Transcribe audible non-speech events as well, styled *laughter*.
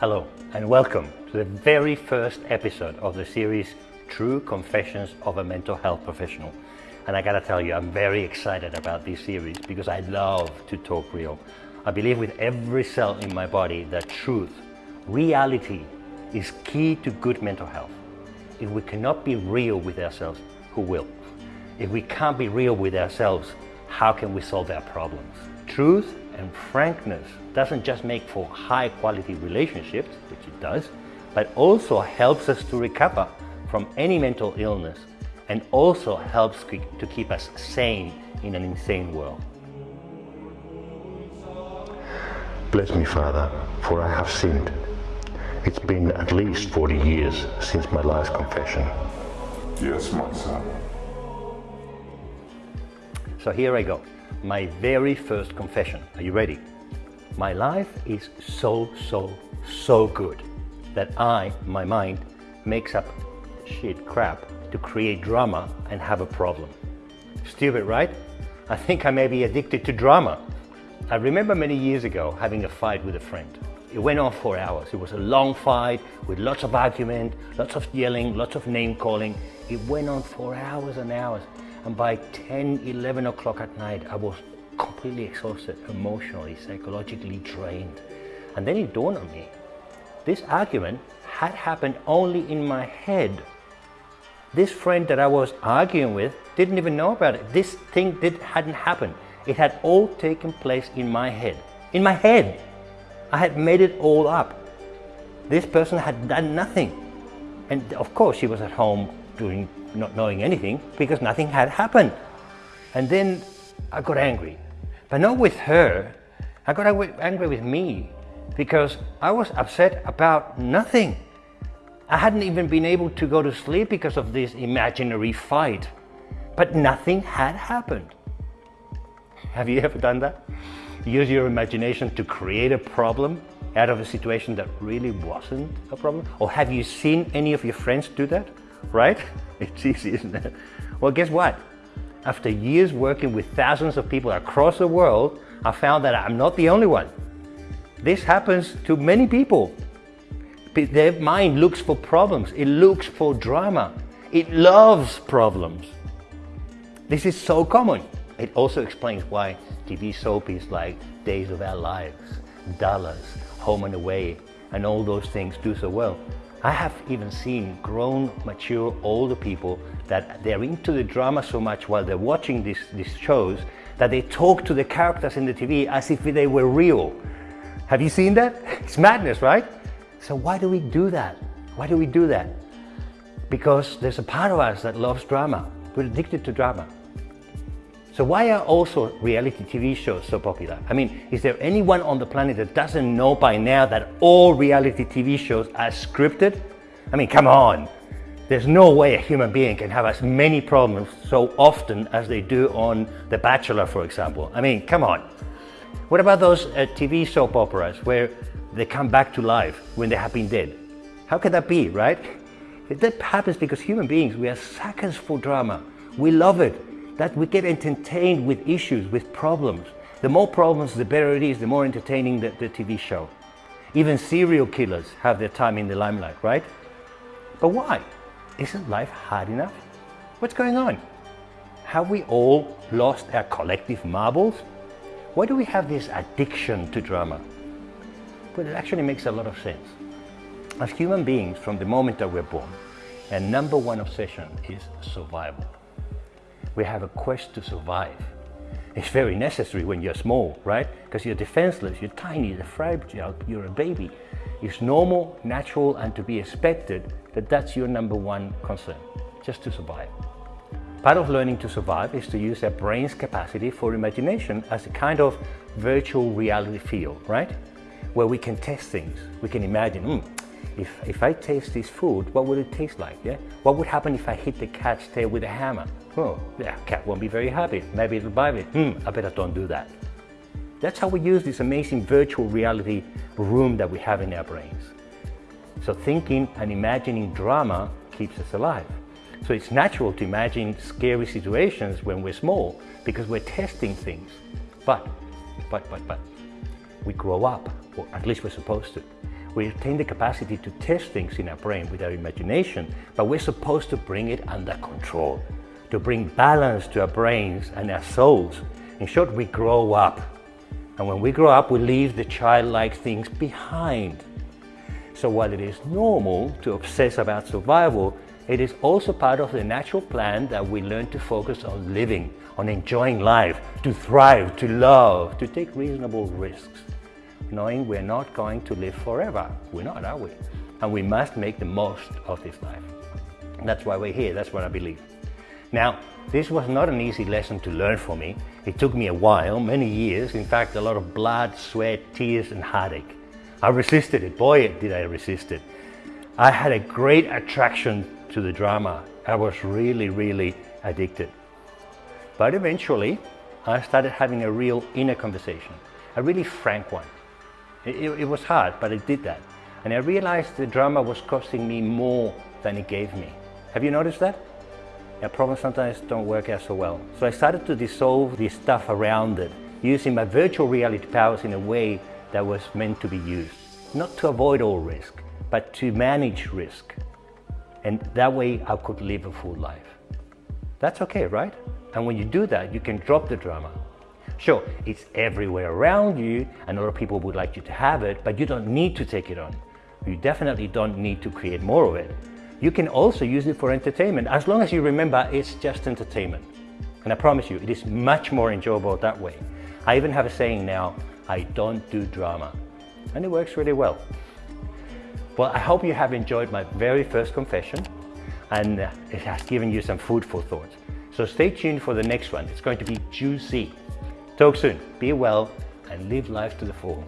Hello and welcome to the very first episode of the series True Confessions of a Mental Health Professional. And I gotta tell you, I'm very excited about this series because I love to talk real. I believe with every cell in my body that truth, reality, is key to good mental health. If we cannot be real with ourselves, who will? If we can't be real with ourselves, how can we solve our problems? Truth and frankness doesn't just make for high quality relationships, which it does, but also helps us to recover from any mental illness and also helps to keep us sane in an insane world. Bless me, Father, for I have sinned. It's been at least 40 years since my last confession. Yes, my son. So here I go. My very first confession. Are you ready? My life is so, so, so good that I, my mind, makes up shit crap to create drama and have a problem. Stupid, right? I think I may be addicted to drama. I remember many years ago having a fight with a friend. It went on for hours. It was a long fight with lots of argument, lots of yelling, lots of name calling. It went on for hours and hours. And by 10, 11 o'clock at night, I was completely exhausted, emotionally, psychologically drained. And then it dawned on me, this argument had happened only in my head. This friend that I was arguing with didn't even know about it. This thing did, hadn't happened. It had all taken place in my head. In my head. I had made it all up. This person had done nothing. And of course she was at home doing, not knowing anything because nothing had happened. And then I got angry. But not with her. I got angry with me because I was upset about nothing. I hadn't even been able to go to sleep because of this imaginary fight. But nothing had happened. Have you *laughs* ever done that? Use your imagination to create a problem out of a situation that really wasn't a problem? Or have you seen any of your friends do that? Right? *laughs* It's easy, isn't it? Well, guess what? After years working with thousands of people across the world, I found that I'm not the only one. This happens to many people. Their mind looks for problems. It looks for drama. It loves problems. This is so common. It also explains why TV soapies like Days of Our Lives, Dallas, Home and Away, and all those things do so well. I have even seen grown, mature, older people that they're into the drama so much while they're watching these, these shows that they talk to the characters in the TV as if they were real. Have you seen that? *laughs* It's madness, right? So why do we do that? Why do we do that? Because there's a part of us that loves drama. We're addicted to drama. So why are also reality TV shows so popular? I mean, is there anyone on the planet that doesn't know by now that all reality TV shows are scripted? I mean, come on. There's no way a human being can have as many problems so often as they do on The Bachelor, for example. I mean, come on. What about those uh, TV soap operas where they come back to life when they have been dead? How can that be, right? That happens because human beings, we are suckers for drama. We love it that we get entertained with issues, with problems. The more problems, the better it is, the more entertaining the, the TV show. Even serial killers have their time in the limelight, right? But why? Isn't life hard enough? What's going on? Have we all lost our collective marbles? Why do we have this addiction to drama? Well, it actually makes a lot of sense. As human beings, from the moment that we're born, our number one obsession is survival we have a quest to survive. It's very necessary when you're small, right? Because you're defenseless, you're tiny, you're fragile, you're a baby. It's normal, natural, and to be expected that that's your number one concern, just to survive. Part of learning to survive is to use our brain's capacity for imagination as a kind of virtual reality field, right? Where we can test things. We can imagine, mm, if, if I taste this food, what would it taste like? Yeah? What would happen if I hit the cat's tail with a hammer? Oh, yeah, cat won't be very happy. Maybe it'll bite me. Hmm, I better don't do that. That's how we use this amazing virtual reality room that we have in our brains. So thinking and imagining drama keeps us alive. So it's natural to imagine scary situations when we're small because we're testing things. But, but, but, but, we grow up, or at least we're supposed to. We retain the capacity to test things in our brain with our imagination, but we're supposed to bring it under control, to bring balance to our brains and our souls. In short, we grow up. And when we grow up, we leave the childlike things behind. So while it is normal to obsess about survival, it is also part of the natural plan that we learn to focus on living, on enjoying life, to thrive, to love, to take reasonable risks knowing we're not going to live forever. We're not, are we? And we must make the most of this life. That's why we're here, that's what I believe. Now, this was not an easy lesson to learn for me. It took me a while, many years, in fact, a lot of blood, sweat, tears, and heartache. I resisted it, boy, did I resist it. I had a great attraction to the drama. I was really, really addicted. But eventually, I started having a real inner conversation, a really frank one. It, it, was hard, but I did that. And I realized the drama was costing me more than it gave me. Have you noticed that? Yeah, problems sometimes don't work out so well. So I started to dissolve the stuff around it, using my virtual reality powers in a way that was meant to be used. Not to avoid all risk, but to manage risk. And that way I could live a full life. That's okay, right? And when you do that, you can drop the drama Sure, it's everywhere around you and other people would like you to have it, but you don't need to take it on. You definitely don't need to create more of it. You can also use it for entertainment, as long as you remember it's just entertainment. And I promise you, it is much more enjoyable that way. I even have a saying now, I don't do drama. And it works really well. Well, I hope you have enjoyed my very first confession and uh, it has given you some food for thought. So stay tuned for the next one. It's going to be juicy. Talk soon. Be well and live life to the full.